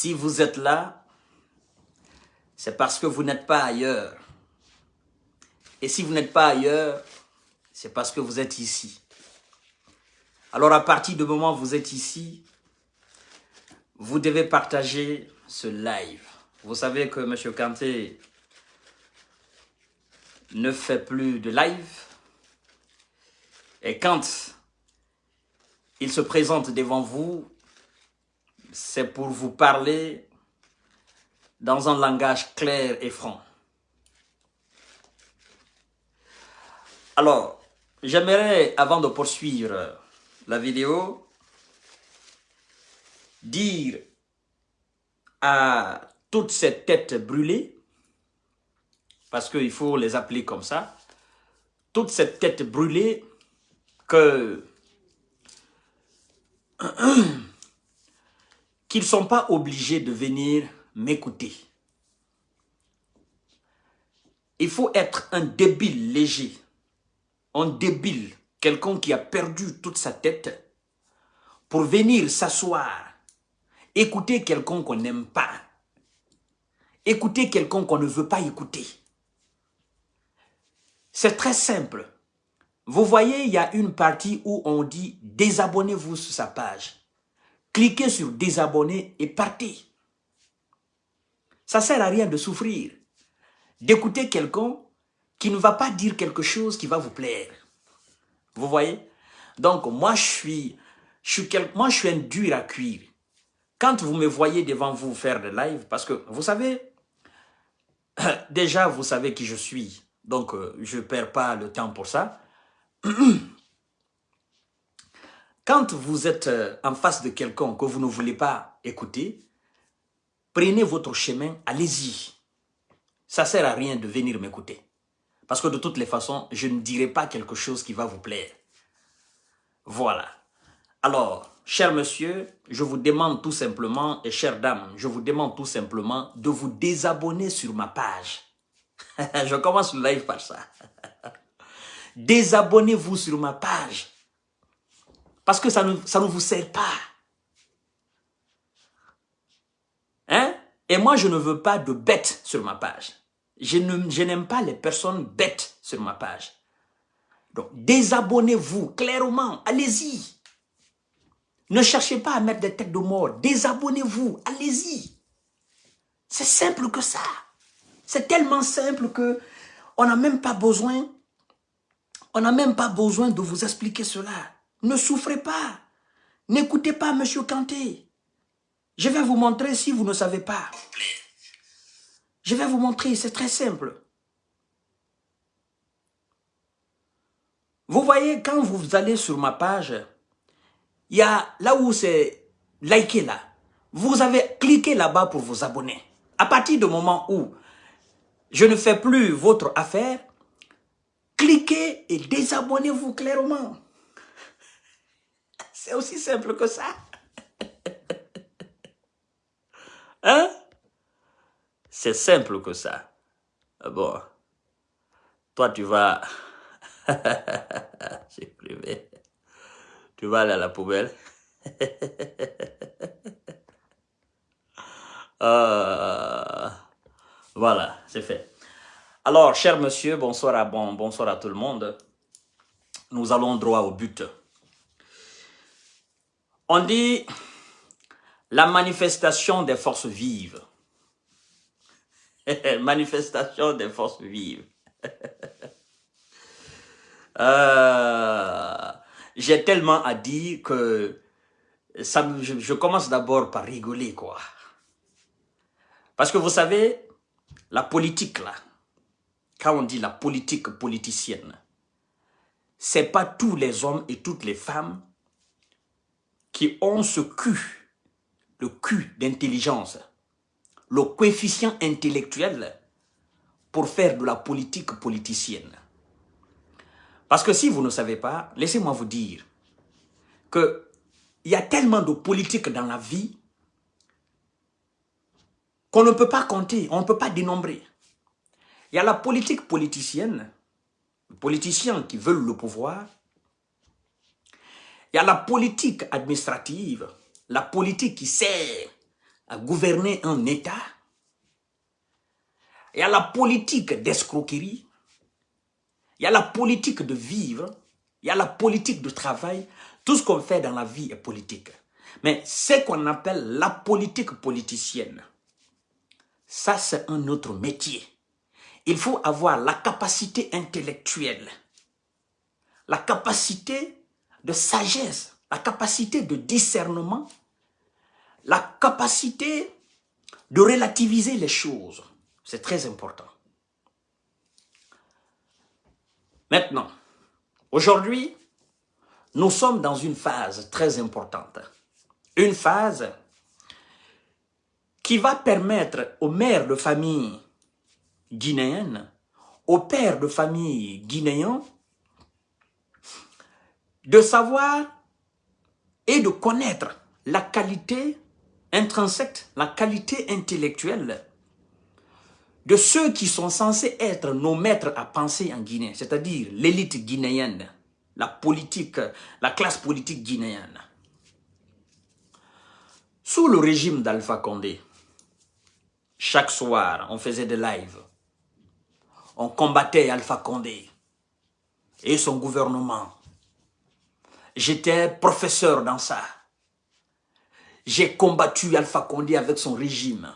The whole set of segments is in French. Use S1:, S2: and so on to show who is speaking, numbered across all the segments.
S1: Si vous êtes là, c'est parce que vous n'êtes pas ailleurs. Et si vous n'êtes pas ailleurs, c'est parce que vous êtes ici. Alors à partir du moment où vous êtes ici, vous devez partager ce live. Vous savez que M. Kanté ne fait plus de live. Et quand il se présente devant vous, c'est pour vous parler dans un langage clair et franc. Alors, j'aimerais, avant de poursuivre la vidéo, dire à toutes ces têtes brûlées, parce qu'il faut les appeler comme ça, toutes ces têtes brûlées que qu'ils ne sont pas obligés de venir m'écouter. Il faut être un débile léger, un débile, quelqu'un qui a perdu toute sa tête, pour venir s'asseoir, écouter quelqu'un qu'on n'aime pas, écouter quelqu'un qu'on ne veut pas écouter. C'est très simple. Vous voyez, il y a une partie où on dit « désabonnez-vous sur sa page ». Cliquez sur « désabonner » et partez. Ça sert à rien de souffrir, d'écouter quelqu'un qui ne va pas dire quelque chose qui va vous plaire. Vous voyez? Donc, moi, je suis, je suis, moi, je suis un dur à cuire. Quand vous me voyez devant vous faire des lives, parce que, vous savez, déjà, vous savez qui je suis. Donc, euh, je ne perds pas le temps pour ça. Quand vous êtes euh, en face de quelqu'un que vous ne voulez pas écouter, prenez votre chemin, allez-y. Ça ne sert à rien de venir m'écouter. Parce que de toutes les façons, je ne dirai pas quelque chose qui va vous plaire. Voilà. Alors, cher monsieur, je vous demande tout simplement, et chère dame, je vous demande tout simplement de vous désabonner sur ma page. je commence le live par ça. Désabonnez-vous sur ma page. Parce que ça ne, ça ne vous sert pas. Hein? Et moi, je ne veux pas de bêtes sur ma page. Je n'aime pas les personnes bêtes sur ma page. Donc, désabonnez-vous clairement. Allez-y. Ne cherchez pas à mettre des têtes de mort. Désabonnez-vous. Allez-y. C'est simple que ça. C'est tellement simple que on n'a même pas besoin on n'a même pas besoin de vous expliquer cela. Ne souffrez pas. N'écoutez pas M. Kanté. Je vais vous montrer si vous ne savez pas. Je vais vous montrer, c'est très simple. Vous voyez, quand vous allez sur ma page, il y a là où c'est liker là. Vous avez cliqué là-bas pour vous abonner. À partir du moment où je ne fais plus votre affaire, cliquez et désabonnez-vous clairement. C'est aussi simple que ça. Hein? C'est simple que ça. Ah bon? Toi, tu vas... C'est privé. Tu vas aller à la poubelle. Euh, voilà, c'est fait. Alors, cher monsieur, bonsoir à, bon, bonsoir à tout le monde. Nous allons droit au but. On dit la manifestation des forces vives. manifestation des forces vives. Euh, j'ai tellement à dire que je commence d'abord par rigoler, quoi. Parce que vous savez, la politique, là, quand on dit la politique politicienne, c'est pas tous les hommes et toutes les femmes qui ont ce cul, le cul d'intelligence, le coefficient intellectuel pour faire de la politique politicienne. Parce que si vous ne savez pas, laissez-moi vous dire que il y a tellement de politique dans la vie qu'on ne peut pas compter, on ne peut pas dénombrer. Il y a la politique politicienne, les politiciens qui veulent le pouvoir. Il y a la politique administrative, la politique qui sert à gouverner un État. Il y a la politique d'escroquerie. Il y a la politique de vivre. Il y a la politique de travail. Tout ce qu'on fait dans la vie est politique. Mais ce qu'on appelle la politique politicienne, ça c'est un autre métier. Il faut avoir la capacité intellectuelle, la capacité de sagesse, la capacité de discernement, la capacité de relativiser les choses. C'est très important. Maintenant, aujourd'hui, nous sommes dans une phase très importante. Une phase qui va permettre aux mères de famille guinéennes, aux pères de famille guinéens, de savoir et de connaître la qualité intrinsèque, la qualité intellectuelle de ceux qui sont censés être nos maîtres à penser en Guinée, c'est-à-dire l'élite guinéenne, la politique, la classe politique guinéenne. Sous le régime d'Alpha Condé, chaque soir, on faisait des lives. On combattait Alpha Condé et son gouvernement. J'étais professeur dans ça. J'ai combattu Alpha Condé avec son régime.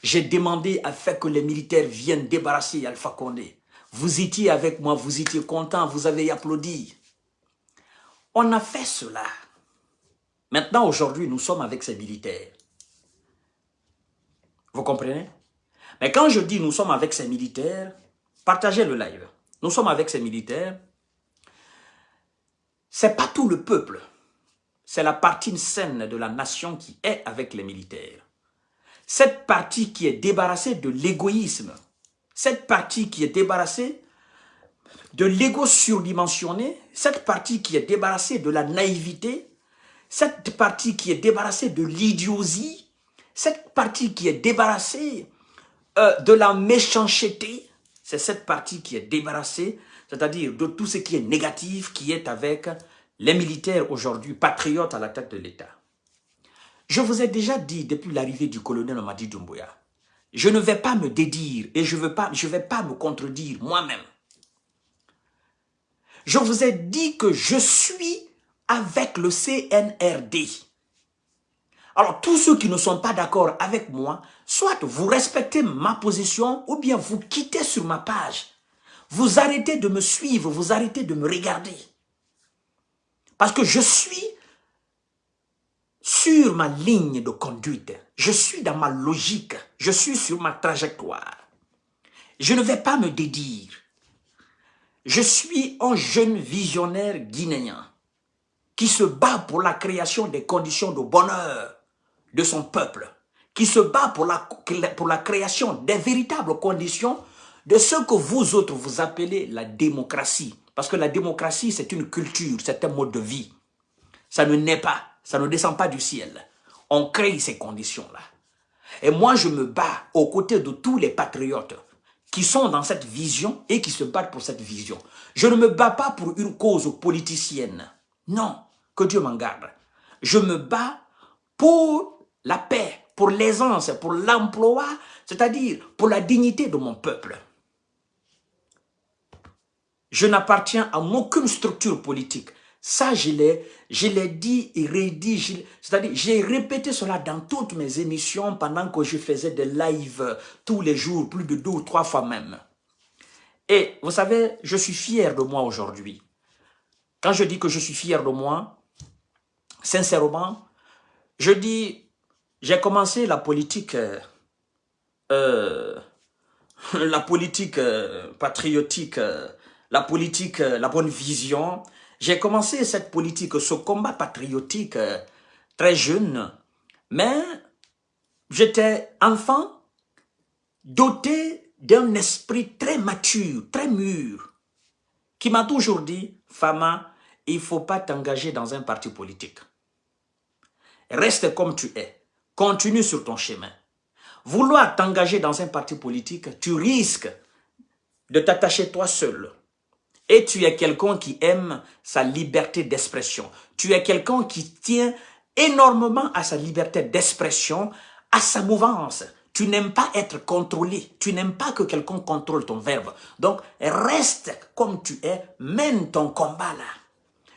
S1: J'ai demandé à faire que les militaires viennent débarrasser Alpha Condé. Vous étiez avec moi, vous étiez content, vous avez applaudi. On a fait cela. Maintenant, aujourd'hui, nous sommes avec ces militaires. Vous comprenez? Mais quand je dis nous sommes avec ces militaires, partagez le live. Nous sommes avec ces militaires. C'est pas tout le peuple. C'est la partie saine de la nation qui est avec les militaires. Cette partie qui est débarrassée de l'égoïsme, cette partie qui est débarrassée de l'ego surdimensionné, cette partie qui est débarrassée de la naïveté, cette partie qui est débarrassée de l'idiotie, cette partie qui est débarrassée euh, de la méchanceté, c'est cette partie qui est débarrassée, c'est-à-dire de tout ce qui est négatif, qui est avec les militaires aujourd'hui, patriotes à la tête de l'État. Je vous ai déjà dit depuis l'arrivée du colonel Omadi Doumbouya, je ne vais pas me dédire et je ne vais pas me contredire moi-même. Je vous ai dit que je suis avec le CNRD. Alors, tous ceux qui ne sont pas d'accord avec moi, soit vous respectez ma position ou bien vous quittez sur ma page. Vous arrêtez de me suivre, vous arrêtez de me regarder. Parce que je suis sur ma ligne de conduite. Je suis dans ma logique. Je suis sur ma trajectoire. Je ne vais pas me dédire. Je suis un jeune visionnaire guinéen qui se bat pour la création des conditions de bonheur de son peuple, qui se bat pour la, pour la création des véritables conditions de ce que vous autres vous appelez la démocratie. Parce que la démocratie, c'est une culture, c'est un mode de vie. Ça ne naît pas. Ça ne descend pas du ciel. On crée ces conditions-là. Et moi, je me bats aux côtés de tous les patriotes qui sont dans cette vision et qui se battent pour cette vision. Je ne me bats pas pour une cause politicienne. Non, que Dieu m'en garde. Je me bats pour la paix, pour l'aisance, pour l'emploi, c'est-à-dire pour la dignité de mon peuple. Je n'appartiens à aucune structure politique. Ça, je l'ai dit et redit. C'est-à-dire, j'ai répété cela dans toutes mes émissions pendant que je faisais des lives tous les jours, plus de deux ou trois fois même. Et vous savez, je suis fier de moi aujourd'hui. Quand je dis que je suis fier de moi, sincèrement, je dis, j'ai commencé la politique, euh, la politique euh, patriotique, euh, la politique, la bonne vision, j'ai commencé cette politique, ce combat patriotique euh, très jeune, mais j'étais enfant doté d'un esprit très mature, très mûr, qui m'a toujours dit, Fama, il ne faut pas t'engager dans un parti politique. Reste comme tu es. Continue sur ton chemin. Vouloir t'engager dans un parti politique, tu risques de t'attacher toi seul et tu es quelqu'un qui aime sa liberté d'expression. Tu es quelqu'un qui tient énormément à sa liberté d'expression, à sa mouvance. Tu n'aimes pas être contrôlé. Tu n'aimes pas que quelqu'un contrôle ton verbe. Donc, reste comme tu es. Mène ton combat là.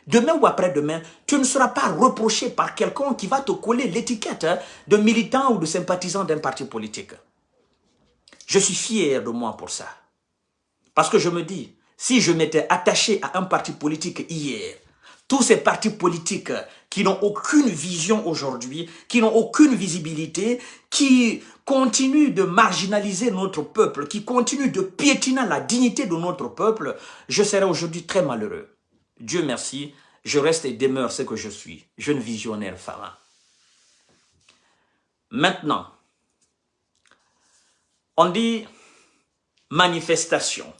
S1: Demain ou après-demain, tu ne seras pas reproché par quelqu'un qui va te coller l'étiquette de militant ou de sympathisant d'un parti politique. Je suis fier de moi pour ça. Parce que je me dis, si je m'étais attaché à un parti politique hier, tous ces partis politiques qui n'ont aucune vision aujourd'hui, qui n'ont aucune visibilité, qui continuent de marginaliser notre peuple, qui continuent de piétiner la dignité de notre peuple, je serais aujourd'hui très malheureux. Dieu merci, je reste et demeure ce que je suis, jeune visionnaire pharaon. Maintenant, on dit manifestation,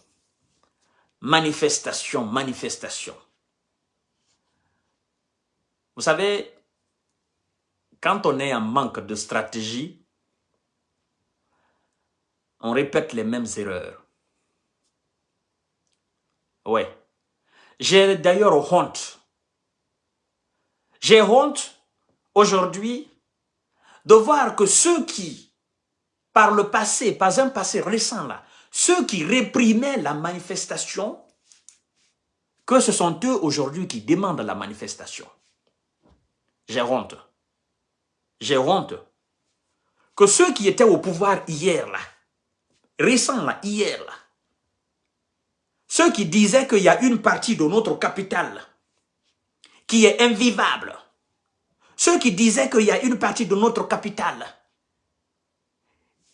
S1: manifestation, manifestation. Vous savez, quand on est en manque de stratégie, on répète les mêmes erreurs. Ouais. J'ai d'ailleurs honte. J'ai honte aujourd'hui de voir que ceux qui, par le passé, pas un passé récent là, ceux qui réprimaient la manifestation, que ce sont eux aujourd'hui qui demandent la manifestation. J'ai honte. J'ai honte. Que ceux qui étaient au pouvoir hier, là, récents, là, hier, ceux qui disaient qu'il y a une partie de notre capital qui est invivable, ceux qui disaient qu'il y a une partie de notre capital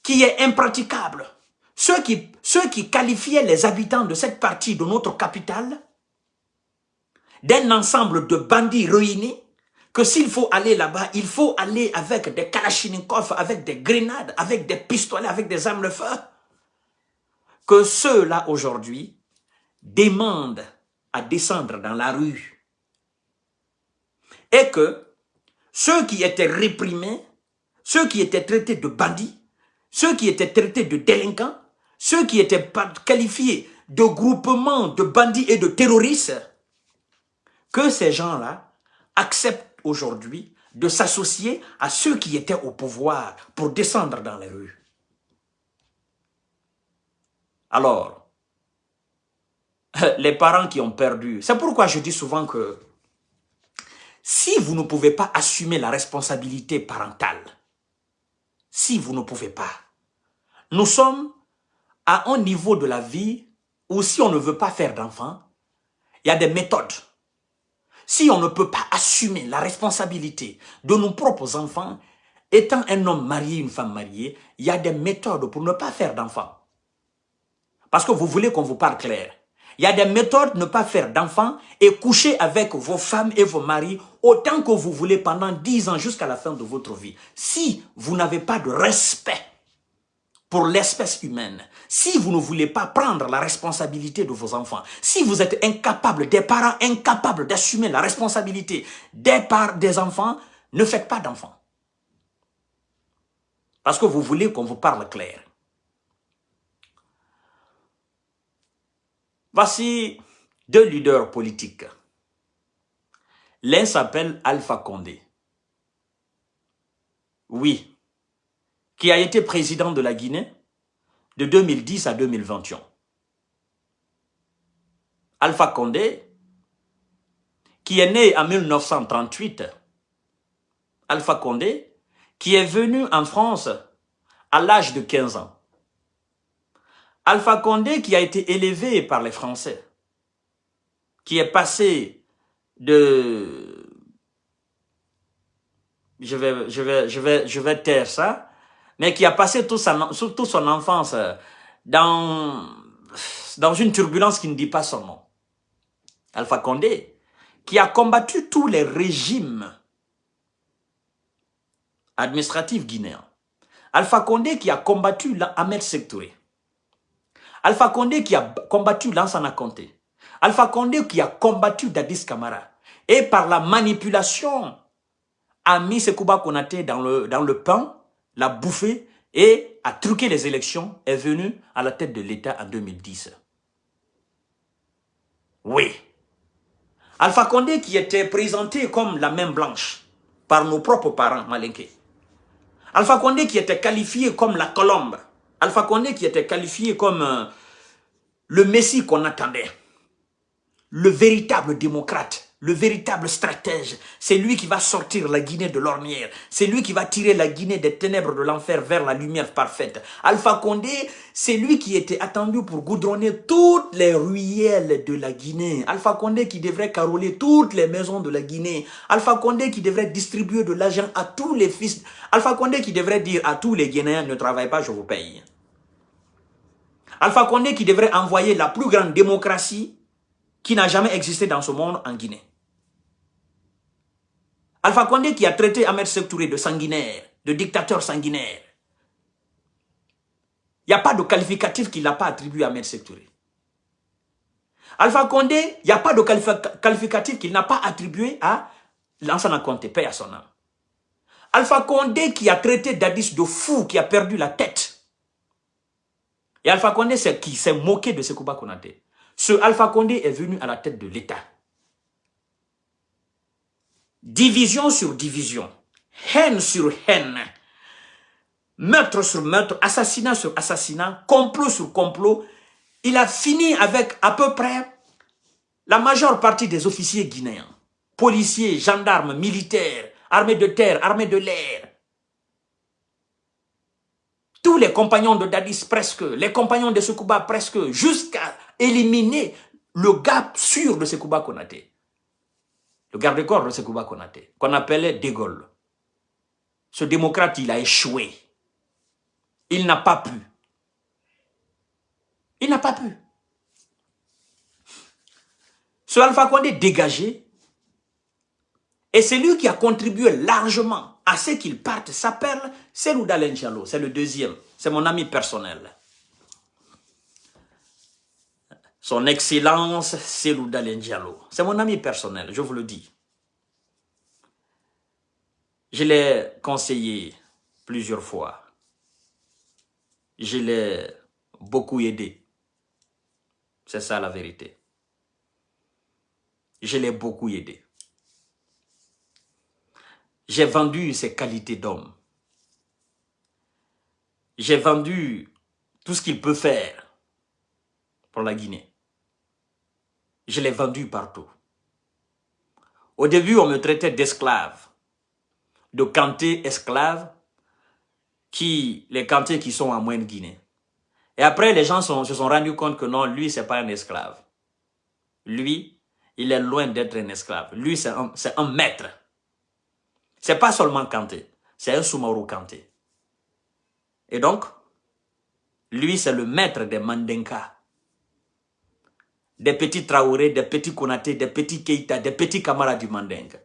S1: qui est impraticable, ceux qui, ceux qualifiaient les habitants de cette partie de notre capitale d'un ensemble de bandits ruinés, que s'il faut aller là-bas, il faut aller avec des kalachnikovs, avec des grenades, avec des pistolets, avec des armes de feu. Que ceux-là aujourd'hui demandent à descendre dans la rue. Et que ceux qui étaient réprimés, ceux qui étaient traités de bandits, ceux qui étaient traités de délinquants, ceux qui étaient qualifiés de groupement de bandits et de terroristes, que ces gens-là acceptent aujourd'hui de s'associer à ceux qui étaient au pouvoir pour descendre dans les rues. Alors, les parents qui ont perdu, c'est pourquoi je dis souvent que si vous ne pouvez pas assumer la responsabilité parentale, si vous ne pouvez pas, nous sommes à un niveau de la vie où si on ne veut pas faire d'enfants, il y a des méthodes si on ne peut pas assumer la responsabilité de nos propres enfants, étant un homme marié, une femme mariée, il y a des méthodes pour ne pas faire d'enfants. Parce que vous voulez qu'on vous parle clair. Il y a des méthodes pour ne pas faire d'enfants et coucher avec vos femmes et vos maris autant que vous voulez pendant 10 ans jusqu'à la fin de votre vie. Si vous n'avez pas de respect pour l'espèce humaine, si vous ne voulez pas prendre la responsabilité de vos enfants, si vous êtes incapable, des parents incapables d'assumer la responsabilité des, parts des enfants, ne faites pas d'enfants. Parce que vous voulez qu'on vous parle clair. Voici deux leaders politiques. L'un s'appelle Alpha Condé. Oui, qui a été président de la Guinée de 2010 à 2021. Alpha Condé, qui est né en 1938, Alpha Condé, qui est venu en France à l'âge de 15 ans. Alpha Condé qui a été élevé par les Français, qui est passé de... Je vais, taire ça, mais qui a passé toute son enfance euh, dans, dans une turbulence qui ne dit pas son nom. Alpha Condé, qui a combattu tous les régimes administratifs guinéens. Alpha Condé qui a combattu Ahmed Sektouré. Alpha Condé qui a combattu Lansana Conté. Alpha Condé qui a combattu Dadis Kamara. Et par la manipulation, a mis Sekouba Konaté dans le, dans le pain l'a bouffé et a truqué les élections, est venu à la tête de l'État en 2010. Oui. Alpha Condé qui était présenté comme la main blanche par nos propres parents malinqués. Alpha Condé qui était qualifié comme la colombe. Alpha Condé qui était qualifié comme euh, le messie qu'on attendait. Le véritable démocrate le véritable stratège, c'est lui qui va sortir la Guinée de l'ornière. C'est lui qui va tirer la Guinée des ténèbres de l'enfer vers la lumière parfaite. Alpha Condé, c'est lui qui était attendu pour goudronner toutes les ruelles de la Guinée. Alpha Condé qui devrait caroler toutes les maisons de la Guinée. Alpha Condé qui devrait distribuer de l'argent à tous les fils. Alpha Condé qui devrait dire à tous les Guinéens, ne travaillez pas, je vous paye. Alpha Condé qui devrait envoyer la plus grande démocratie qui n'a jamais existé dans ce monde en Guinée. Alpha Condé qui a traité Ahmed Sektouré de sanguinaire, de dictateur sanguinaire. Il n'y a pas de qualificatif qu'il n'a pas attribué à Ahmed Sektouré. Alpha Condé, il n'y a pas de qualificatif qu'il n'a pas attribué à Lansana Conté, paix à son âme. Alpha Condé qui a traité Dadis de fou, qui a perdu la tête. Et Alpha Condé, qui s'est moqué de Sekouba Konaté. Ce Alpha Condé est venu à la tête de l'État division sur division, haine sur haine, meurtre sur meurtre, assassinat sur assassinat, complot sur complot, il a fini avec à peu près la majeure partie des officiers guinéens, policiers, gendarmes, militaires, armées de terre, armées de l'air. Tous les compagnons de Dadis presque, les compagnons de Sekouba presque, jusqu'à éliminer le gap sûr de Sekouba Konaté le garde-corps de Sekouba Konate, qu'on appelait De. Ce démocrate, il a échoué. Il n'a pas pu. Il n'a pas pu. Ce Alpha Condé dégagé, et c'est lui qui a contribué largement à ce qu'il parte. S'appelle Selouda Lenchalo, c'est le deuxième, c'est mon ami personnel. Son Excellence Selouda Diallo. C'est mon ami personnel, je vous le dis. Je l'ai conseillé plusieurs fois. Je l'ai beaucoup aidé. C'est ça la vérité. Je l'ai beaucoup aidé. J'ai vendu ses qualités d'homme. J'ai vendu tout ce qu'il peut faire pour la Guinée je l'ai vendu partout. Au début, on me traitait d'esclave, de canté esclave, qui, les cantés qui sont en moyenne Guinée. Et après, les gens se sont rendus compte que non, lui, c'est pas un esclave. Lui, il est loin d'être un esclave. Lui, c'est un, un, maître. C'est pas seulement Kanté, c'est un Soumaoro Kanté. Et donc, lui, c'est le maître des Mandenka des petits Traoré, des petits Konaté, des petits Keita, des petits camarades du Mandingue.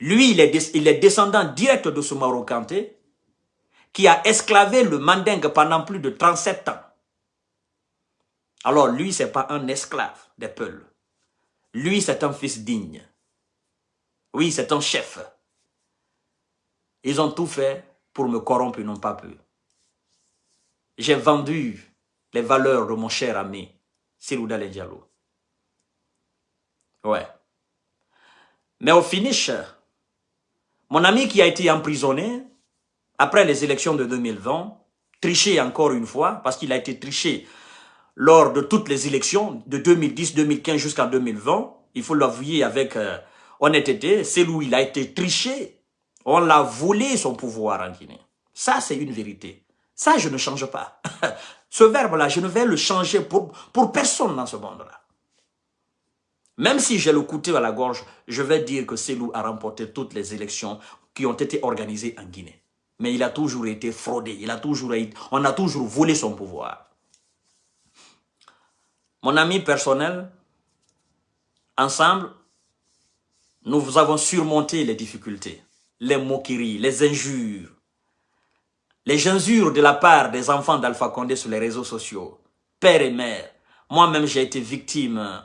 S1: Lui, il est, descendant direct de ce Kanté, qui a esclavé le Mandingue pendant plus de 37 ans. Alors lui, c'est pas un esclave des Peuls. Lui, c'est un fils digne. Oui, c'est un chef. Ils ont tout fait pour me corrompre, n'ont pas pu. J'ai vendu les valeurs de mon cher ami, Silouda Diallo. Ouais. Mais au finish, mon ami qui a été emprisonné, après les élections de 2020, triché encore une fois, parce qu'il a été triché lors de toutes les élections, de 2010, 2015 jusqu'en 2020, il faut l'avouer avec euh, honnêteté, c'est où il a été triché, on l'a volé son pouvoir en Guinée. Ça, c'est une vérité. Ça, je ne change pas. Ce verbe-là, je ne vais le changer pour, pour personne dans ce monde-là. Même si j'ai le couteau à la gorge, je vais dire que Selou a remporté toutes les élections qui ont été organisées en Guinée. Mais il a toujours été fraudé, il a toujours été, on a toujours volé son pouvoir. Mon ami personnel, ensemble, nous avons surmonté les difficultés, les moqueries, les injures, les injures de la part des enfants d'Alpha Condé sur les réseaux sociaux, père et mère. Moi-même, j'ai été victime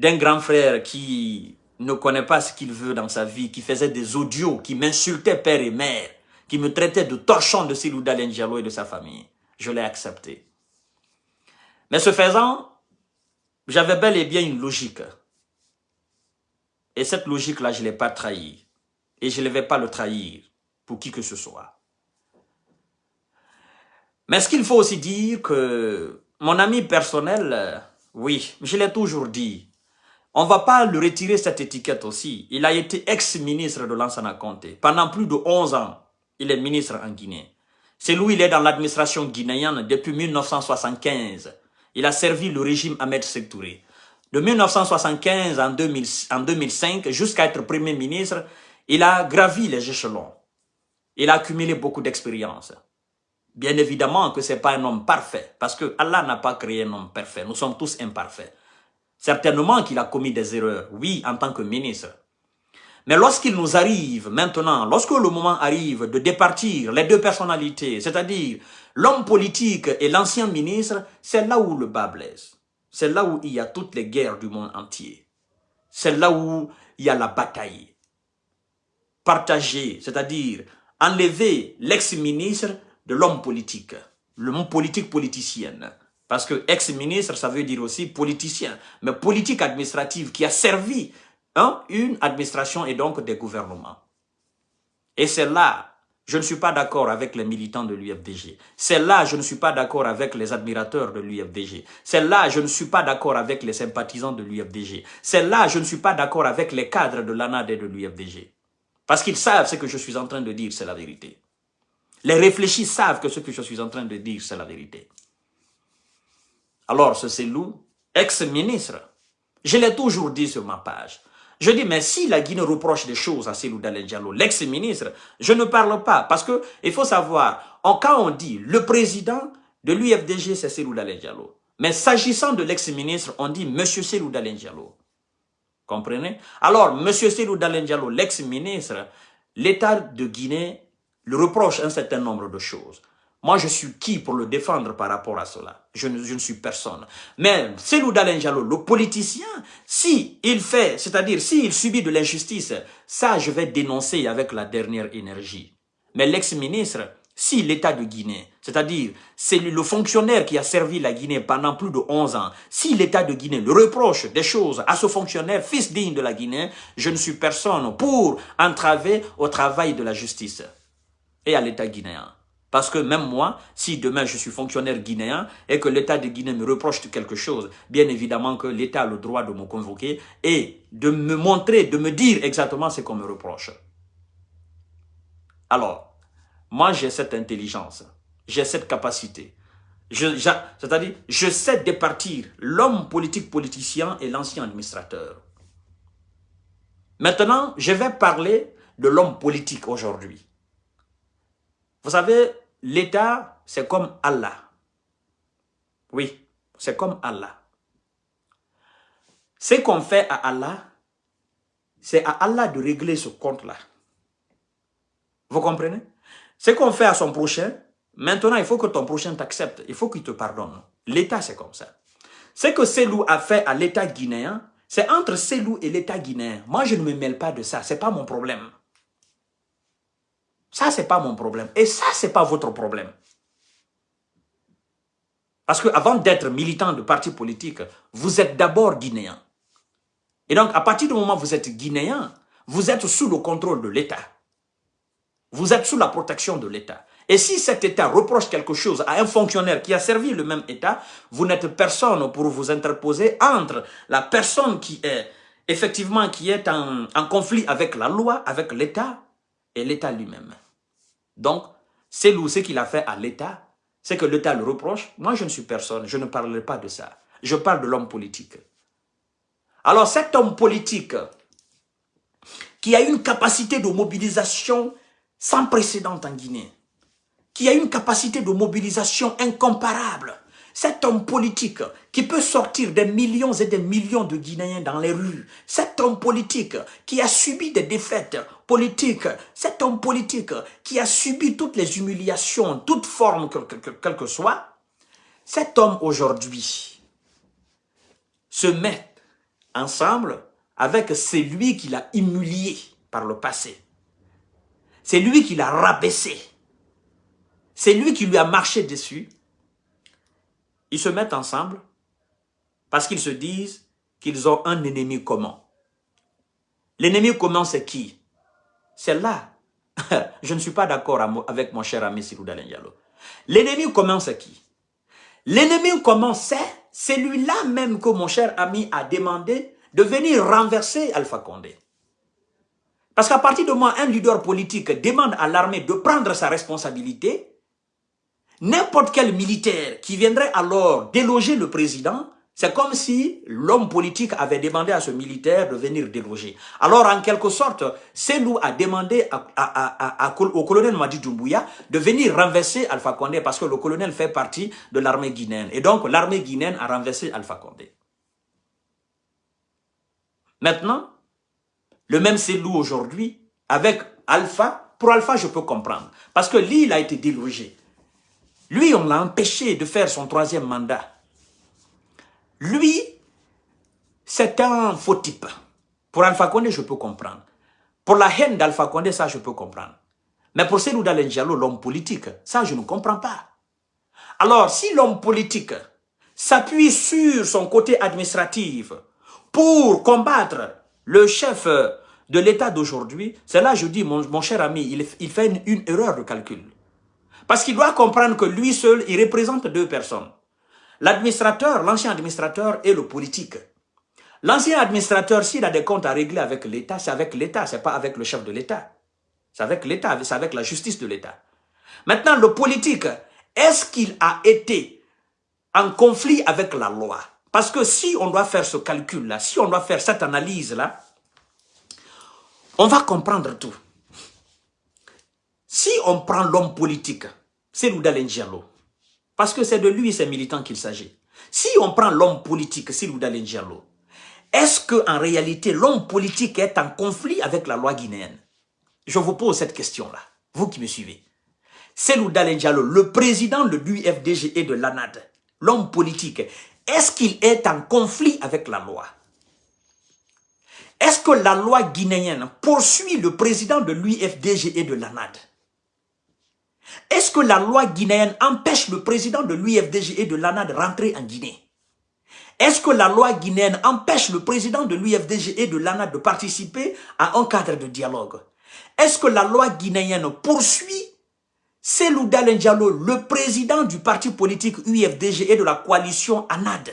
S1: d'un grand frère qui ne connaît pas ce qu'il veut dans sa vie, qui faisait des audios, qui m'insultait père et mère, qui me traitait de torchon de Silouda Lenjalo et de sa famille. Je l'ai accepté. Mais ce faisant, j'avais bel et bien une logique. Et cette logique-là, je ne l'ai pas trahie. Et je ne vais pas le trahir pour qui que ce soit. Mais ce qu'il faut aussi dire que mon ami personnel, oui, je l'ai toujours dit, on va pas lui retirer cette étiquette aussi. Il a été ex-ministre de Lansana Conté. Pendant plus de 11 ans, il est ministre en Guinée. C'est lui, il est dans l'administration guinéenne depuis 1975. Il a servi le régime Ahmed Sektouré. De 1975 en, 2005 jusqu'à être Premier ministre, il a gravi les échelons. Il a accumulé beaucoup d'expérience. Bien évidemment que ce n'est pas un homme parfait, parce que Allah n'a pas créé un homme parfait. Nous sommes tous imparfaits. Certainement qu'il a commis des erreurs, oui, en tant que ministre. Mais lorsqu'il nous arrive maintenant, lorsque le moment arrive de départir les deux personnalités, c'est-à-dire l'homme politique et l'ancien ministre, c'est là où le bas blesse. C'est là où il y a toutes les guerres du monde entier. C'est là où il y a la bataille. Partager, c'est-à-dire enlever l'ex-ministre de l'homme politique, l'homme politique politicienne. Parce que ex-ministre, ça veut dire aussi politicien, mais politique administrative qui a servi hein, une administration et donc des gouvernements. Et c'est là je ne suis pas d'accord avec les militants de l'UFDG. C'est là, je ne suis pas d'accord avec les admirateurs de l'UFDG. C'est là, je ne suis pas d'accord avec les sympathisants de l'UFDG. C'est là, je ne suis pas d'accord avec les cadres de l'ANAD et de l'UFDG. Parce qu'ils savent ce que je suis en train de dire, c'est la vérité. Les réfléchis savent que ce que je suis en train de dire, c'est la vérité. Alors, ce Célou, ex-ministre, je l'ai toujours dit sur ma page, je dis, mais si la Guinée reproche des choses à Selou Dalé Diallo, l'ex-ministre, je ne parle pas. Parce que il faut savoir, quand on dit le président de l'UFDG, c'est Selou Dalé Diallo. Mais s'agissant de l'ex-ministre, on dit Monsieur Selou Dalé Diallo. Comprenez? Alors, Monsieur Selou Dalé Diallo, l'ex-ministre, l'État de Guinée le reproche un certain nombre de choses. Moi, je suis qui pour le défendre par rapport à cela? Je ne, je ne suis personne. Mais Selou Dalen le politicien, si il fait, c'est-à-dire s'il subit de l'injustice, ça, je vais dénoncer avec la dernière énergie. Mais l'ex-ministre, si l'État de Guinée, c'est-à-dire c'est le fonctionnaire qui a servi la Guinée pendant plus de 11 ans, si l'État de Guinée le reproche des choses à ce fonctionnaire, fils digne de la Guinée, je ne suis personne pour entraver au travail de la justice et à l'État guinéen. Parce que même moi, si demain je suis fonctionnaire guinéen et que l'État de Guinée me reproche quelque chose, bien évidemment que l'État a le droit de me convoquer et de me montrer, de me dire exactement ce qu'on me reproche. Alors, moi j'ai cette intelligence, j'ai cette capacité. C'est-à-dire, je sais départir l'homme politique politicien et l'ancien administrateur. Maintenant, je vais parler de l'homme politique aujourd'hui. Vous savez, l'État, c'est comme Allah. Oui, c'est comme Allah. Ce qu'on fait à Allah, c'est à Allah de régler ce compte-là. Vous comprenez? Ce qu'on fait à son prochain, maintenant, il faut que ton prochain t'accepte. Il faut qu'il te pardonne. L'État, c'est comme ça. Ce que Selou a fait à l'État guinéen, c'est entre Selou et l'État guinéen. Moi, je ne me mêle pas de ça. Ce n'est pas mon problème. Ça, ce n'est pas mon problème. Et ça, ce n'est pas votre problème. Parce qu'avant d'être militant de parti politique, vous êtes d'abord guinéen. Et donc, à partir du moment où vous êtes guinéen, vous êtes sous le contrôle de l'État. Vous êtes sous la protection de l'État. Et si cet État reproche quelque chose à un fonctionnaire qui a servi le même État, vous n'êtes personne pour vous interposer entre la personne qui est effectivement en conflit avec la loi, avec l'État, et l'État lui-même. Donc, c'est ce qu'il a fait à l'État, c'est que l'État le reproche. Moi, je ne suis personne, je ne parlerai pas de ça. Je parle de l'homme politique. Alors, cet homme politique qui a une capacité de mobilisation sans précédent en Guinée, qui a une capacité de mobilisation incomparable, cet homme politique qui peut sortir des millions et des millions de Guinéens dans les rues, cet homme politique qui a subi des défaites politiques, cet homme politique qui a subi toutes les humiliations, toutes formes, quelles que soit, cet homme aujourd'hui se met ensemble avec celui qui l'a humilié par le passé. C'est lui qui l'a rabaissé. C'est lui qui lui a marché dessus ils se mettent ensemble parce qu'ils se disent qu'ils ont un ennemi commun. L'ennemi commun, c'est qui? C'est là. Je ne suis pas d'accord avec mon cher ami Diallo. L'ennemi commence à qui? L'ennemi commence, c'est celui-là même que mon cher ami a demandé de venir renverser Alpha Condé. Parce qu'à partir du moment un leader politique demande à l'armée de prendre sa responsabilité, n'importe quel militaire qui viendrait alors déloger le président c'est comme si l'homme politique avait demandé à ce militaire de venir déloger. Alors, en quelque sorte, Selou a demandé au colonel Madi Doumbouya de venir renverser Alpha Condé parce que le colonel fait partie de l'armée guinéenne. Et donc, l'armée guinéenne a renversé Alpha Condé. Maintenant, le même Selou aujourd'hui, avec Alpha, pour Alpha, je peux comprendre. Parce que lui, il a été délogé. Lui, on l'a empêché de faire son troisième mandat. Lui, c'est un faux type. Pour Alpha Condé, je peux comprendre. Pour la haine d'Alpha Condé, ça, je peux comprendre. Mais pour Selou Diallo, l'homme politique, ça, je ne comprends pas. Alors, si l'homme politique s'appuie sur son côté administratif pour combattre le chef de l'État d'aujourd'hui, c'est là je dis, mon, cher ami, il, fait une erreur de calcul. Parce qu'il doit comprendre que lui seul, il représente deux personnes. L'administrateur, l'ancien administrateur et le politique. L'ancien administrateur, s'il a des comptes à régler avec l'État, c'est avec l'État, c'est pas avec le chef de l'État. C'est avec l'État, c'est avec la justice de l'État. Maintenant, le politique, est-ce qu'il a été en conflit avec la loi? Parce que si on doit faire ce calcul-là, si on doit faire cette analyse-là, on va comprendre tout. Si on prend l'homme politique, c'est Loudalen Diallo, parce que c'est de lui, ces militants qu'il s'agit. Si on prend l'homme politique, Silouda Diallo, est-ce qu'en réalité, l'homme politique est en conflit avec la loi guinéenne? Je vous pose cette question-là, vous qui me suivez. Selouda Diallo, le président de l'UFDG et de l'ANAD, l'homme politique, est-ce qu'il est en conflit avec la loi? Est-ce que la loi guinéenne poursuit le président de l'UFDG et de l'ANAD? Est-ce que la loi guinéenne empêche le président de l'UFDG et de l'ANA de rentrer en Guinée? Est-ce que la loi guinéenne empêche le président de l'UFDG et de l'ANA de participer à un cadre de dialogue? Est-ce que la loi guinéenne poursuit Selou Diallo, le président du parti politique UFDG et de la coalition ANAD?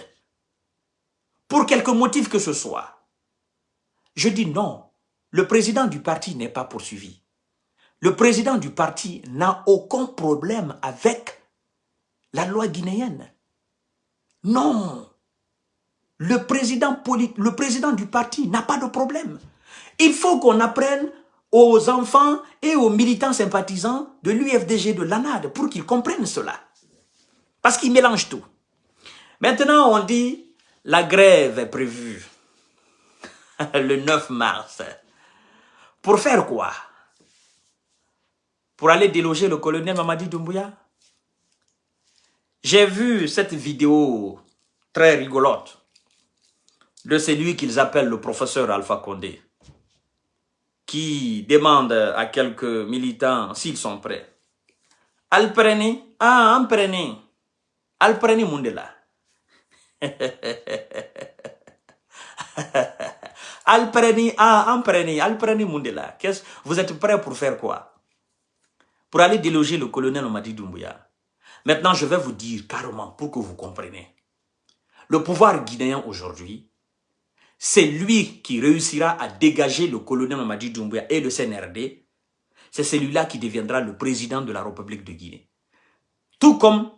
S1: Pour quelque motif que ce soit Je dis non, le président du parti n'est pas poursuivi. Le président du parti n'a aucun problème avec la loi guinéenne. Non. Le président, du parti n'a pas de problème. Il faut qu'on apprenne aux enfants et aux militants sympathisants de l'UFDG, de l'ANAD, pour qu'ils comprennent cela. Parce qu'ils mélangent tout. Maintenant, on dit, la grève est prévue le 9 mars. Pour faire quoi? Pour aller déloger le colonel Mamadi Doumbouya J'ai vu cette vidéo très rigolote de celui qu'ils appellent le professeur Alpha Condé, qui demande à quelques militants s'ils sont prêts. Alpreni, ah, Alpreni, Alpreni Mundela. Alpreni, ah, Alpreni, Alpreni Mundela. Vous êtes prêts pour faire quoi? Pour aller déloger le colonel Omadi Doumbouya. Maintenant, je vais vous dire carrément pour que vous compreniez. Le pouvoir guinéen aujourd'hui, c'est lui qui réussira à dégager le colonel Omadi Doumbouya et le CNRD. C'est celui-là qui deviendra le président de la République de Guinée. Tout comme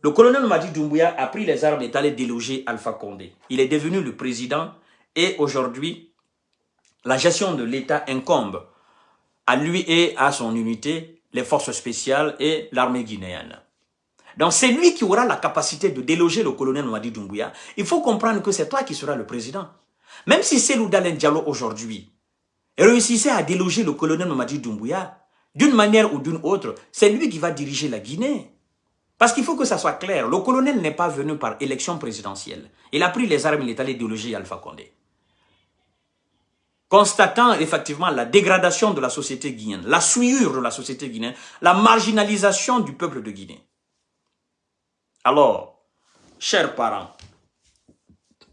S1: le colonel Omadi Doumbouya a pris les armes et est allé déloger Alpha Condé. Il est devenu le président et aujourd'hui, la gestion de l'État incombe à lui et à son unité les forces spéciales et l'armée guinéenne. Donc c'est lui qui aura la capacité de déloger le colonel Mwadi Doumbouya. Il faut comprendre que c'est toi qui seras le président. Même si c'est Dalen Diallo aujourd'hui réussissait à déloger le colonel Mwadi Doumbouya, d'une manière ou d'une autre, c'est lui qui va diriger la Guinée. Parce qu'il faut que ça soit clair, le colonel n'est pas venu par élection présidentielle. Il a pris les armes, il est allé déloger Alpha Condé constatant effectivement la dégradation de la société guinéenne, la souillure de la société guinéenne, la marginalisation du peuple de Guinée. Alors, chers parents,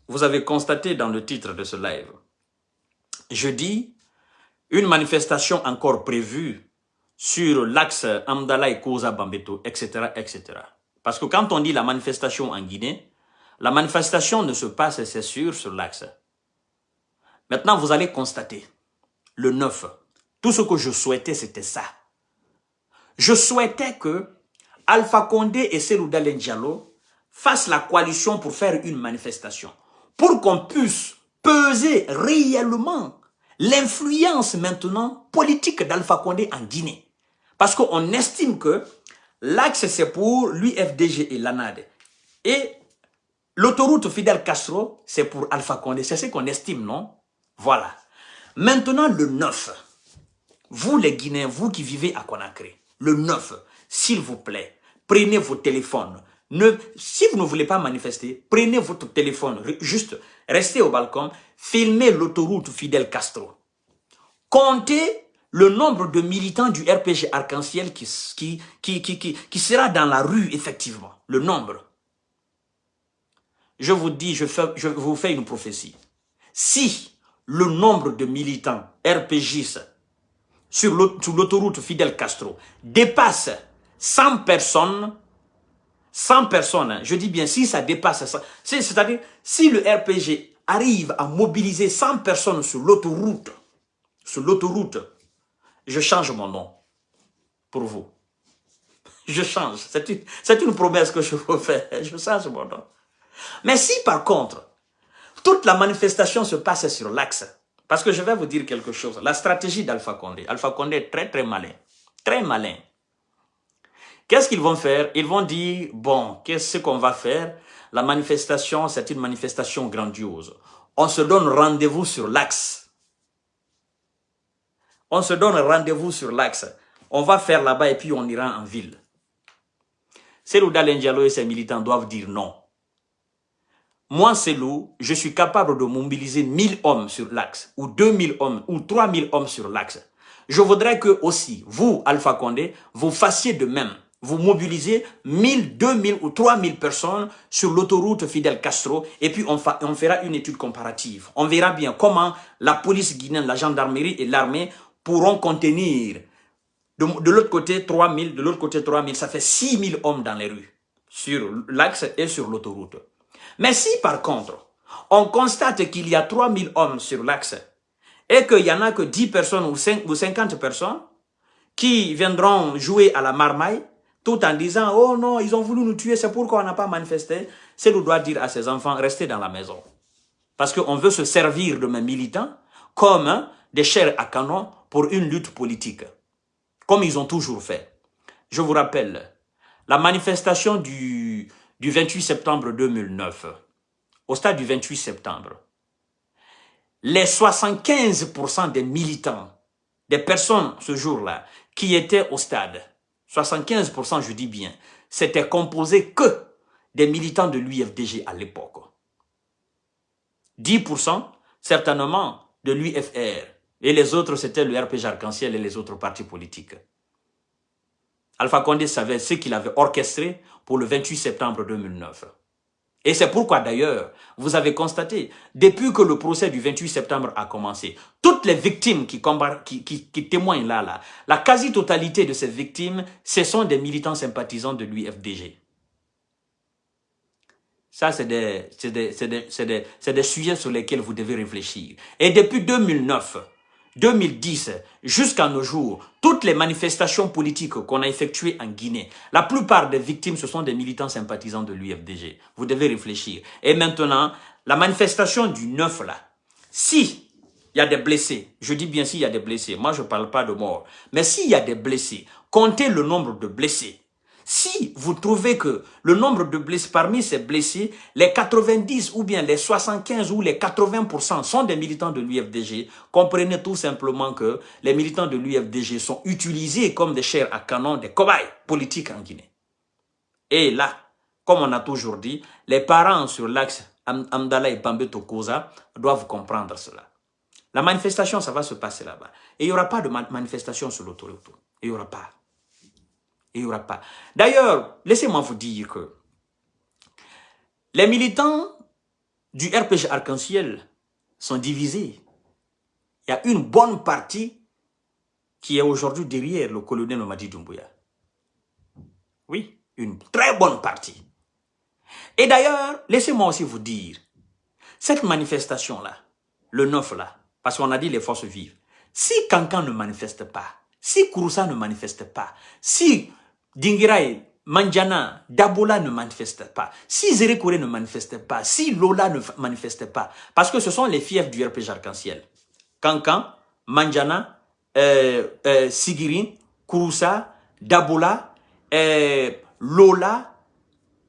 S1: vous avez constaté dans le titre de ce live, je dis une manifestation encore prévue sur l'axe Amdala et Koza Bambeto, etc., etc. Parce que quand on dit la manifestation en Guinée, la manifestation ne se passe, c'est sûr, sur l'axe. Maintenant, vous allez constater, le 9, tout ce que je souhaitais, c'était ça. Je souhaitais que Alpha Condé et Selouda Diallo fassent la coalition pour faire une manifestation. Pour qu'on puisse peser réellement l'influence maintenant politique d'Alpha Condé en Guinée. Parce qu'on estime que l'axe c'est pour l'UFDG et l'ANAD. Et l'autoroute Fidel Castro, c'est pour Alpha Condé. C'est ce qu'on estime, non? Voilà. Maintenant, le 9. Vous les Guinéens, vous qui vivez à Conakry, le 9, s'il vous plaît, prenez vos téléphones. Ne, si vous ne voulez pas manifester, prenez votre téléphone, juste restez au balcon, filmez l'autoroute Fidel Castro. Comptez le nombre de militants du RPG Arc-en-Ciel qui, sera dans la rue, effectivement. Le nombre. Je vous dis, je vous fais une prophétie. Si le nombre de militants RPGistes sur l'autoroute Fidel Castro dépasse 100 personnes, 100 personnes, hein, je dis bien si ça dépasse ça, c'est-à-dire si le RPG arrive à mobiliser 100 personnes sur l'autoroute, sur l'autoroute, je change mon nom pour vous. Je change. C'est une, une, promesse que je vous fais. Je change mon nom. Mais si par contre, toute la manifestation se passe sur l'axe, parce que je vais vous dire quelque chose, la stratégie d'Alpha Condé, Alpha Condé est très très malin, très malin. Qu'est-ce qu'ils vont faire? Ils vont dire, bon, qu'est-ce qu'on va faire? La manifestation, c'est une manifestation grandiose. On se donne rendez-vous sur l'axe. On se donne rendez-vous sur l'axe. On va faire là-bas et puis on ira en ville. Selou Dalendialo et ses militants doivent dire non. Moi, Selou, je suis capable de mobiliser 1000 hommes sur l'axe, ou 2000 hommes, ou 3000 hommes sur l'axe. Je voudrais que aussi, vous, Alpha Condé, vous fassiez de même. Vous mobilisez 1000, 2000 ou 3000 personnes sur l'autoroute Fidel Castro et puis on, fera une étude comparative. On verra bien comment la police guinéenne, la gendarmerie et l'armée pourront contenir de, l'autre côté 3000, de l'autre côté 3000, ça fait 6000 hommes dans les rues, sur l'axe et sur l'autoroute. Mais si par contre, on constate qu'il y a 3000 hommes sur l'axe et qu'il n'y en a que 10 personnes ou, 5, ou 50 personnes qui viendront jouer à la marmaille, tout en disant « Oh non, ils ont voulu nous tuer, c'est pourquoi on n'a pas manifesté », c'est nous doit dire à ses enfants « Restez dans la maison ». Parce qu'on veut se servir de mes militants comme des chairs à canon pour une lutte politique, comme ils ont toujours fait. Je vous rappelle, la manifestation du, du 28 septembre 2009, au stade du 28 septembre, les 75% des militants, des personnes ce jour-là, qui étaient au stade, 75% je dis bien, c'était composé que des militants de l'UFDG à l'époque. 10% certainement de l'UFR, et les autres, c'était le RPG Arc-en-Ciel et les autres partis politiques. Alpha Condé savait ce qu'il avait orchestré pour le 28 septembre 2009. Et c'est pourquoi d'ailleurs, vous avez constaté, depuis que le procès du 28 septembre a commencé, toutes les victimes qui, qui, témoignent là, là, la quasi-totalité de ces victimes, ce sont des militants sympathisants de l'UFDG. Ça, c'est des, sujets sur lesquels vous devez réfléchir. Et depuis 2009, 2010 jusqu'à nos jours, toutes les manifestations politiques qu'on a effectuées en Guinée, la plupart des victimes, ce sont des militants sympathisants de l'UFDG. Vous devez réfléchir. Et maintenant, la manifestation du 9 là, si il y a des blessés, je dis bien s'il y a des blessés, moi je ne parle pas de morts, mais s'il y a des blessés, comptez le nombre de blessés. Si vous trouvez que le nombre de blessés, parmi ces blessés, les 90 ou bien les 75 ou les 80% sont des militants de l'UFDG, comprenez tout simplement que les militants de l'UFDG sont utilisés comme des chairs à canon, des cobayes politiques en Guinée. Et là, comme on a toujours dit, les parents sur l'axe Amdala et Bambeto Koza doivent comprendre cela. La manifestation, ça va se passer là-bas. Et il n'y aura pas de manifestation sur l'autoroute. Il n'y aura pas il n'y aura pas. D'ailleurs, laissez-moi vous dire que les militants du RPG Arc-en-Ciel sont divisés. Il y a une bonne partie qui est aujourd'hui derrière le colonel Mamadi Doumbouya. Oui, une très bonne partie. Et d'ailleurs, laissez-moi aussi vous dire, cette manifestation-là, le 9 là, parce qu'on a dit les forces vives, si Kankan ne manifeste pas, si Kouroussa ne manifeste pas, si Dingiraï, Manjana, Dabola ne manifeste pas, si Zérekore ne manifeste pas, si Lola ne manifeste pas, parce que ce sont les fiefs du RPG Arc-en-Ciel. Kankan, Manjana, euh, euh, Sigirin, Kouroussa, Dabola, euh, Lola,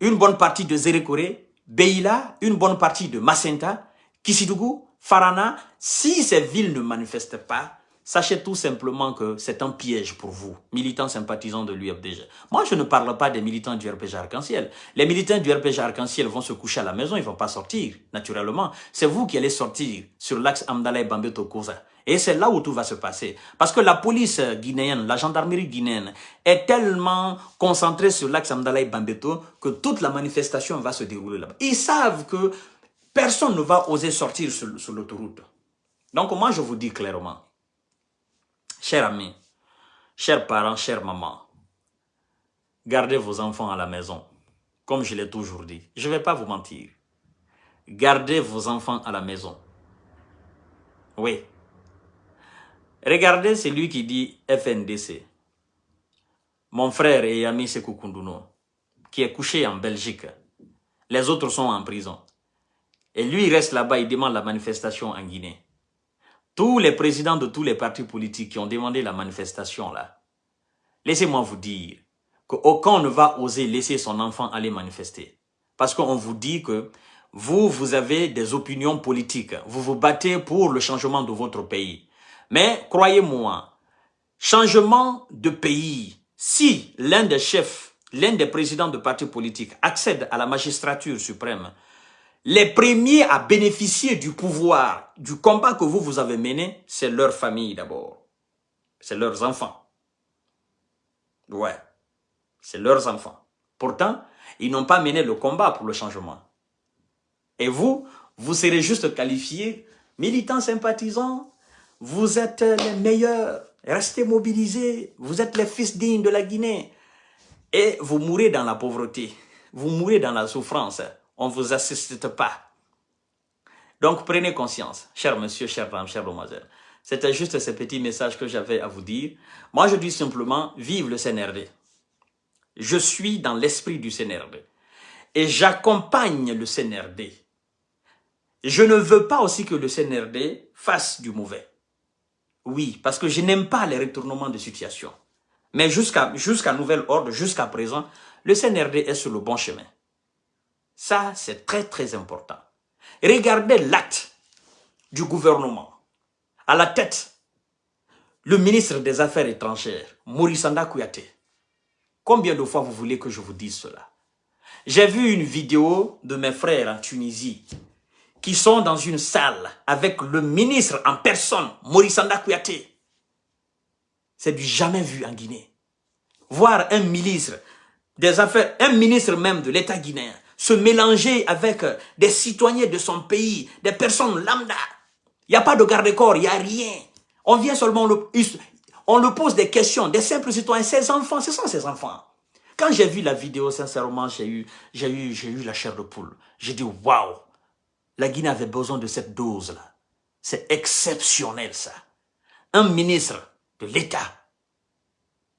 S1: une bonne partie de Zérekore, Beila, une bonne partie de Masenta, Kisidougou, Farana, si ces villes ne manifestent pas, sachez tout simplement que c'est un piège pour vous, militants sympathisants de l'UFDG. Moi, je ne parle pas des militants du RPG Arc-en-Ciel. Les militants du RPG Arc-en-Ciel vont se coucher à la maison, ils ne vont pas sortir, naturellement. C'est vous qui allez sortir sur l'axe Amdala Bambeto Koza. Et c'est là où tout va se passer. Parce que la police guinéenne, la gendarmerie guinéenne est tellement concentrée sur l'axe Amdala Bambeto que toute la manifestation va se dérouler là-bas. Ils savent que personne ne va oser sortir sur l'autoroute. Donc moi, je vous dis clairement, chers amis, chers parents, chers mamans, gardez vos enfants à la maison, comme je l'ai toujours dit. Je ne vais pas vous mentir. Gardez vos enfants à la maison. Oui, Regardez celui qui dit FNDC. Mon frère et ami Sekou qui est couché en Belgique. Les autres sont en prison. Et lui, reste là-bas, il demande la manifestation en Guinée. Tous les présidents de tous les partis politiques qui ont demandé la manifestation là, laissez-moi vous dire qu'aucun ne va oser laisser son enfant aller manifester. Parce qu'on vous dit que vous, vous avez des opinions politiques. Vous vous battez pour le changement de votre pays. Mais croyez-moi, changement de pays, si l'un des chefs, l'un des présidents de partis politiques accède à la magistrature suprême, les premiers à bénéficier du pouvoir, du combat que vous, vous avez mené, c'est leur famille d'abord. C'est leurs enfants. Ouais, c'est leurs enfants. Pourtant, ils n'ont pas mené le combat pour le changement. Et vous, vous serez juste qualifiés militants sympathisants, vous êtes les meilleurs. Restez mobilisés. Vous êtes les fils dignes de la Guinée. Et vous mourrez dans la pauvreté. Vous mourrez dans la souffrance. On ne vous assiste pas. Donc prenez conscience, cher monsieur, chère femme, chère demoiselle. C'était juste ce petit message que j'avais à vous dire. Moi, je dis simplement, vive le CNRD. Je suis dans l'esprit du CNRD. Et j'accompagne le CNRD. Je ne veux pas aussi que le CNRD fasse du mauvais. Oui, parce que je n'aime pas les retournements de situation. Mais jusqu'à jusqu'à nouvel ordre, jusqu'à présent, le CNRD est sur le bon chemin. Ça, c'est très très important. Regardez l'acte du gouvernement. À la tête, le ministre des Affaires étrangères, Maurice Kouyaté. Combien de fois vous voulez que je vous dise cela? J'ai vu une vidéo de mes frères en Tunisie qui sont dans une salle avec le ministre en personne, Maurice Kouyaté. C'est du jamais vu en Guinée. Voir un ministre des affaires, un ministre même de l'État guinéen, se mélanger avec des citoyens de son pays, des personnes lambda. Il n'y a pas de garde-corps, il n'y a rien. On vient seulement, le, on le pose des questions, des simples citoyens, ses enfants, ce sont ses enfants. Quand j'ai vu la vidéo, sincèrement, j'ai eu, eu, eu la chair de poule. J'ai dit, waouh, la Guinée avait besoin de cette dose-là. C'est exceptionnel, ça. Un ministre de l'État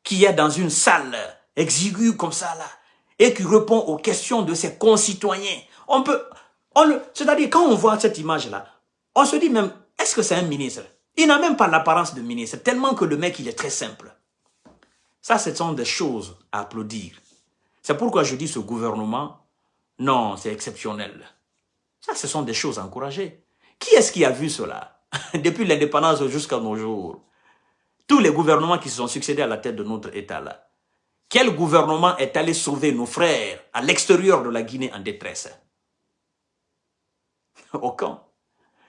S1: qui est dans une salle exiguë comme ça, là, et qui répond aux questions de ses concitoyens. On peut... C'est-à-dire, quand on voit cette image-là, on se dit même, est-ce que c'est un ministre? Il n'a même pas l'apparence de ministre, tellement que le mec, il est très simple. Ça, ce sont des choses à applaudir. C'est pourquoi je dis ce gouvernement, non, c'est exceptionnel. Ça, ce sont des choses encouragées. Qui est-ce qui a vu cela? Depuis l'indépendance jusqu'à nos jours. Tous les gouvernements qui se sont succédés à la tête de notre État là. Quel gouvernement est allé sauver nos frères à l'extérieur de la Guinée en détresse? Aucun.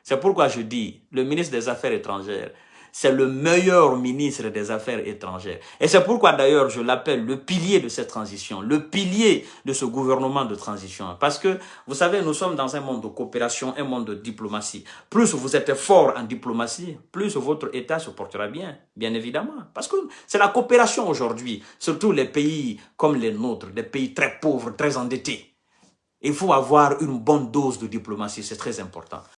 S1: C'est pourquoi je dis, le ministre des Affaires étrangères, c'est le meilleur ministre des Affaires étrangères. Et c'est pourquoi d'ailleurs je l'appelle le pilier de cette transition, le pilier de ce gouvernement de transition. Parce que, vous savez, nous sommes dans un monde de coopération, un monde de diplomatie. Plus vous êtes fort en diplomatie, plus votre État se portera bien, bien évidemment. Parce que c'est la coopération aujourd'hui, surtout les pays comme les nôtres, des pays très pauvres, très endettés. Il faut avoir une bonne dose de diplomatie, c'est très important.